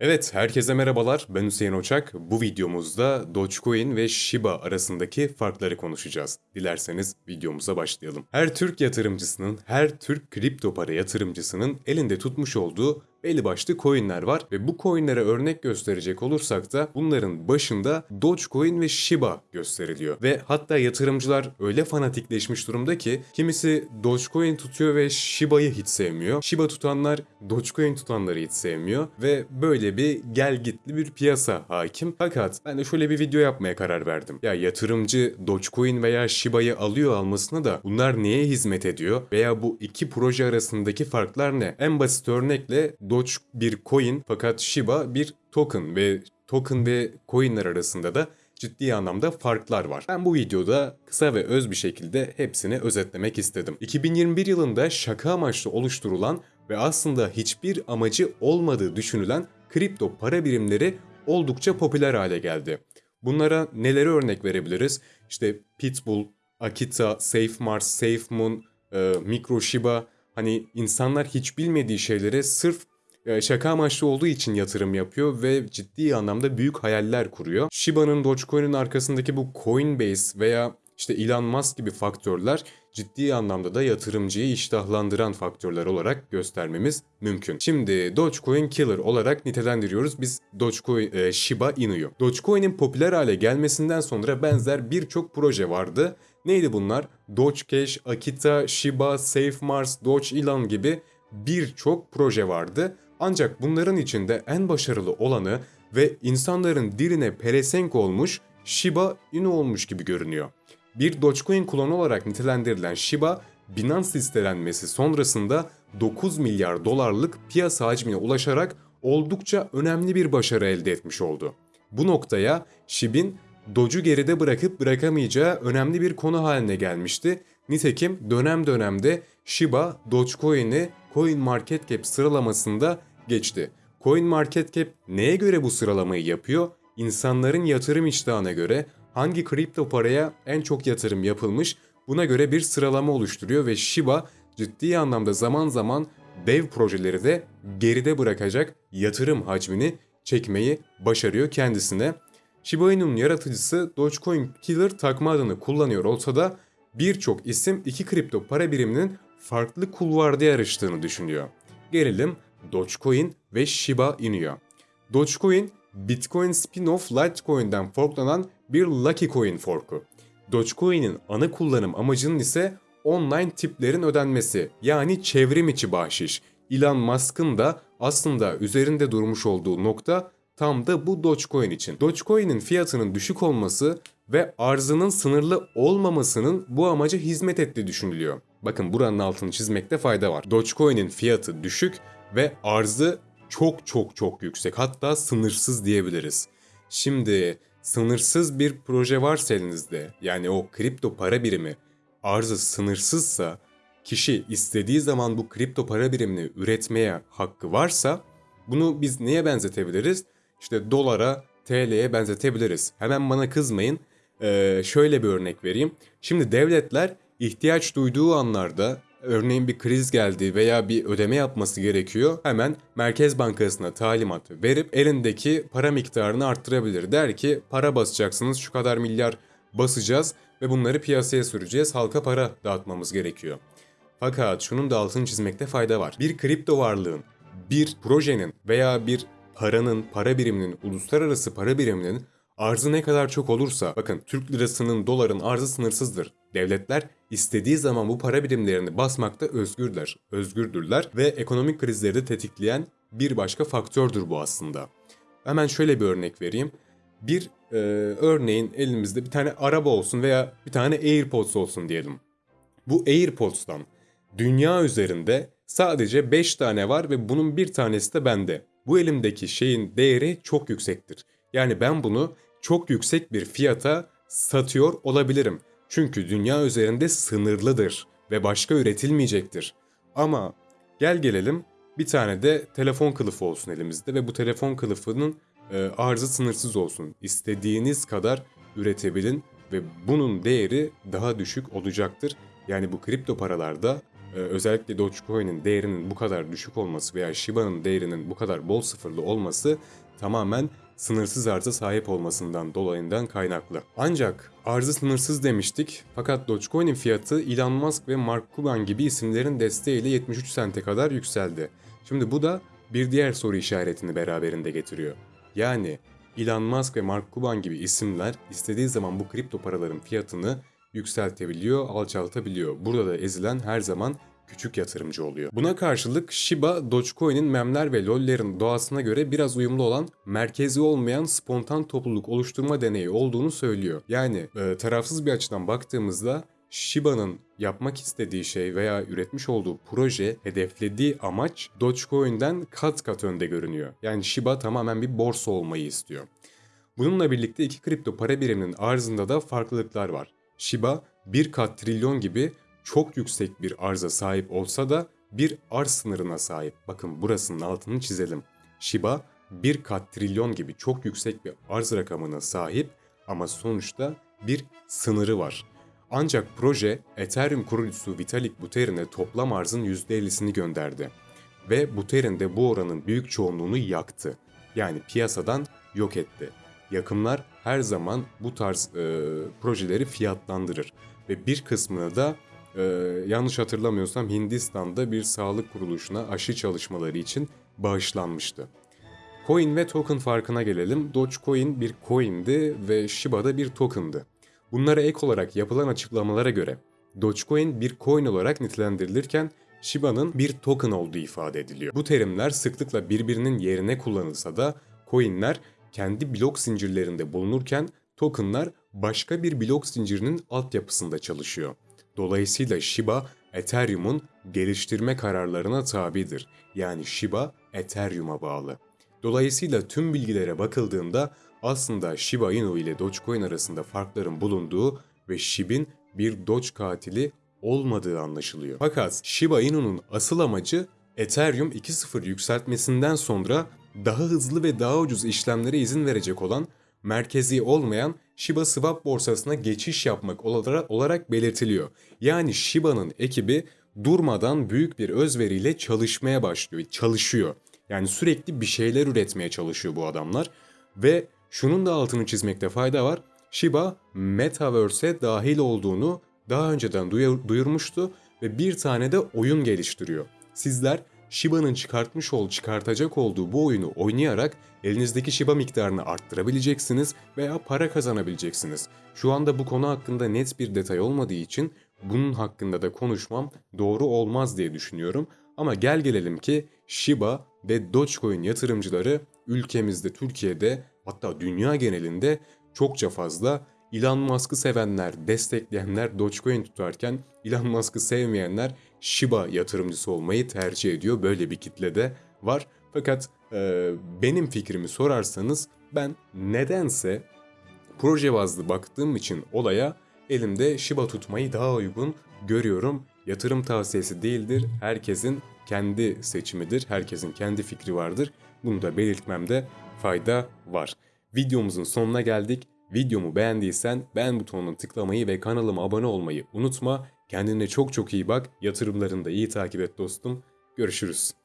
Evet, herkese merhabalar. Ben Hüseyin Oçak. Bu videomuzda Dogecoin ve Shiba arasındaki farkları konuşacağız. Dilerseniz videomuza başlayalım. Her Türk yatırımcısının, her Türk kripto para yatırımcısının elinde tutmuş olduğu belli başlı coinler var ve bu coinlere örnek gösterecek olursak da bunların başında Dogecoin ve Shiba gösteriliyor. Ve hatta yatırımcılar öyle fanatikleşmiş durumda ki kimisi Dogecoin tutuyor ve Shiba'yı hiç sevmiyor. Shiba tutanlar Dogecoin tutanları hiç sevmiyor ve böyle bir gel gitli bir piyasa hakim. Fakat ben de şöyle bir video yapmaya karar verdim. Ya yatırımcı Dogecoin veya Shiba'yı alıyor almasına da bunlar neye hizmet ediyor veya bu iki proje arasındaki farklar ne? En basit örnekle Doge bir coin fakat Shiba bir token ve token ve coinler arasında da ciddi anlamda farklar var. Ben bu videoda kısa ve öz bir şekilde hepsini özetlemek istedim. 2021 yılında şaka amaçlı oluşturulan ve aslında hiçbir amacı olmadığı düşünülen kripto para birimleri oldukça popüler hale geldi. Bunlara neleri örnek verebiliriz? İşte Pitbull, Akita, SafeMars, SafeMoon, e, MicroShiba hani insanlar hiç bilmediği şeylere sırf şaka amaçlı olduğu için yatırım yapıyor ve ciddi anlamda büyük hayaller kuruyor. Shiba'nın Dogecoin'in arkasındaki bu Coinbase veya işte Elon Musk gibi faktörler ciddi anlamda da yatırımcıyı iştahlandıran faktörler olarak göstermemiz mümkün. Şimdi Dogecoin Killer olarak nitelendiriyoruz biz Dogecoin e, Shiba Inu'yu. Dogecoin'in popüler hale gelmesinden sonra benzer birçok proje vardı. Neydi bunlar? Dogecash, Akita, Shiba, SafeMars, Doge Elon gibi birçok proje vardı. Ancak bunların içinde en başarılı olanı ve insanların diline pelesenk olmuş Shiba Inu olmuş gibi görünüyor. Bir Dogecoin klonu olarak nitelendirilen Shiba, Binance listelenmesi sonrasında 9 milyar dolarlık piyasa hacmine ulaşarak oldukça önemli bir başarı elde etmiş oldu. Bu noktaya Shib'in Doge'u geride bırakıp bırakamayacağı önemli bir konu haline gelmişti. Nitekim dönem dönemde Shiba Dogecoin'i CoinMarketCap sıralamasında geçti. CoinMarketCap neye göre bu sıralamayı yapıyor? İnsanların yatırım iştahına göre hangi kripto paraya en çok yatırım yapılmış buna göre bir sıralama oluşturuyor ve Shiba ciddi anlamda zaman zaman dev projeleri de geride bırakacak yatırım hacmini çekmeyi başarıyor kendisine. Shiba Inu'nun yaratıcısı Dogecoin Killer takma adını kullanıyor olsa da birçok isim iki kripto para biriminin farklı kulvarda yarıştığını düşünüyor. Gelelim Dogecoin ve Shiba Inu'ya. Dogecoin, Bitcoin spin-off Litecoin'den forklanan bir Lucky Coin forku. Dogecoin'in ana kullanım amacının ise online tiplerin ödenmesi yani çevrim içi bahşiş. Elon Musk'ın da aslında üzerinde durmuş olduğu nokta tam da bu Dogecoin için. Dogecoin'in fiyatının düşük olması ve arzının sınırlı olmamasının bu amaca hizmet ettiği düşünülüyor. Bakın buranın altını çizmekte fayda var. Dogecoin'in fiyatı düşük ve arzı çok çok çok yüksek. Hatta sınırsız diyebiliriz. Şimdi sınırsız bir proje varsa elinizde yani o kripto para birimi arzı sınırsızsa kişi istediği zaman bu kripto para birimini üretmeye hakkı varsa bunu biz neye benzetebiliriz? İşte dolara, TL'ye benzetebiliriz. Hemen bana kızmayın. Ee, şöyle bir örnek vereyim. Şimdi devletler ihtiyaç duyduğu anlarda örneğin bir kriz geldi veya bir ödeme yapması gerekiyor. Hemen Merkez Bankası'na talimat verip elindeki para miktarını arttırabilir. Der ki para basacaksınız şu kadar milyar basacağız ve bunları piyasaya süreceğiz. Halka para dağıtmamız gerekiyor. Fakat şunun da altını çizmekte fayda var. Bir kripto varlığın, bir projenin veya bir paranın, para biriminin, uluslararası para biriminin arzı ne kadar çok olursa, bakın Türk lirasının, doların arzı sınırsızdır. Devletler istediği zaman bu para birimlerini basmakta özgürler, özgürdürler ve ekonomik krizleri de tetikleyen bir başka faktördür bu aslında. Hemen şöyle bir örnek vereyim. Bir e, örneğin elimizde bir tane araba olsun veya bir tane AirPods olsun diyelim. Bu AirPods'tan dünya üzerinde sadece 5 tane var ve bunun bir tanesi de bende. Bu elimdeki şeyin değeri çok yüksektir. Yani ben bunu çok yüksek bir fiyata satıyor olabilirim. Çünkü dünya üzerinde sınırlıdır ve başka üretilmeyecektir. Ama gel gelelim bir tane de telefon kılıfı olsun elimizde ve bu telefon kılıfının e, arzı sınırsız olsun. İstediğiniz kadar üretebilin ve bunun değeri daha düşük olacaktır. Yani bu kripto paralarda e, özellikle Dogecoin'in değerinin bu kadar düşük olması veya Shiba'nın değerinin bu kadar bol sıfırlı olması tamamen sınırsız arza sahip olmasından dolayından kaynaklı. Ancak arzı sınırsız demiştik fakat Dogecoin'in fiyatı Elon Musk ve Mark Cuban gibi isimlerin desteğiyle 73 sente kadar yükseldi. Şimdi bu da bir diğer soru işaretini beraberinde getiriyor. Yani Elon Musk ve Mark Cuban gibi isimler istediği zaman bu kripto paraların fiyatını yükseltebiliyor, alçaltabiliyor. Burada da ezilen her zaman küçük yatırımcı oluyor. Buna karşılık Shiba, Dogecoin'in memler ve lollerin doğasına göre biraz uyumlu olan merkezi olmayan spontan topluluk oluşturma deneyi olduğunu söylüyor. Yani e, tarafsız bir açıdan baktığımızda Shiba'nın yapmak istediği şey veya üretmiş olduğu proje, hedeflediği amaç Dogecoin'den kat kat önde görünüyor. Yani Shiba tamamen bir borsa olmayı istiyor. Bununla birlikte iki kripto para biriminin arzında da farklılıklar var. Shiba bir kat trilyon gibi çok yüksek bir arza sahip olsa da bir arz sınırına sahip. Bakın burasının altını çizelim. Shiba bir kat trilyon gibi çok yüksek bir arz rakamına sahip ama sonuçta bir sınırı var. Ancak proje Ethereum kurucusu Vitalik Buterin'e toplam arzın %50'sini gönderdi. Ve Buterin de bu oranın büyük çoğunluğunu yaktı. Yani piyasadan yok etti. Yakımlar her zaman bu tarz e, projeleri fiyatlandırır. Ve bir kısmını da e, yanlış hatırlamıyorsam Hindistan'da bir sağlık kuruluşuna aşı çalışmaları için bağışlanmıştı. Coin ve token farkına gelelim. Dogecoin bir coin'di ve Shiba da bir token'dı. Bunlara ek olarak yapılan açıklamalara göre Dogecoin bir coin olarak nitelendirilirken Shiba'nın bir token olduğu ifade ediliyor. Bu terimler sıklıkla birbirinin yerine kullanılsa da coinler kendi blok zincirlerinde bulunurken tokenlar başka bir blok zincirinin altyapısında çalışıyor. Dolayısıyla Shiba, Ethereum'un geliştirme kararlarına tabidir. Yani Shiba, Ethereum'a bağlı. Dolayısıyla tüm bilgilere bakıldığında aslında Shiba Inu ile Dogecoin arasında farkların bulunduğu ve Shib'in bir Doge katili olmadığı anlaşılıyor. Fakat Shiba Inu'nun asıl amacı Ethereum 2.0 yükseltmesinden sonra daha hızlı ve daha ucuz işlemlere izin verecek olan merkezi olmayan Shiba Swap borsasına geçiş yapmak olarak, belirtiliyor. Yani Shiba'nın ekibi durmadan büyük bir özveriyle çalışmaya başlıyor, çalışıyor. Yani sürekli bir şeyler üretmeye çalışıyor bu adamlar ve şunun da altını çizmekte fayda var. Shiba Metaverse'e dahil olduğunu daha önceden duyurmuştu ve bir tane de oyun geliştiriyor. Sizler Shiba'nın çıkartmış ol, çıkartacak olduğu bu oyunu oynayarak elinizdeki Shiba miktarını arttırabileceksiniz veya para kazanabileceksiniz. Şu anda bu konu hakkında net bir detay olmadığı için bunun hakkında da konuşmam doğru olmaz diye düşünüyorum. Ama gel gelelim ki Shiba ve Dogecoin yatırımcıları ülkemizde, Türkiye'de hatta dünya genelinde çokça fazla Elon Musk'ı sevenler, destekleyenler Dogecoin tutarken Elon Musk'ı sevmeyenler Shiba yatırımcısı olmayı tercih ediyor. Böyle bir kitle de var. Fakat e, benim fikrimi sorarsanız ben nedense proje bazlı baktığım için olaya elimde Shiba tutmayı daha uygun görüyorum. Yatırım tavsiyesi değildir. Herkesin kendi seçimidir. Herkesin kendi fikri vardır. Bunu da belirtmemde fayda var. Videomuzun sonuna geldik. Videomu beğendiysen beğen butonuna tıklamayı ve kanalıma abone olmayı unutma. Kendine çok çok iyi bak. Yatırımlarını da iyi takip et dostum. Görüşürüz.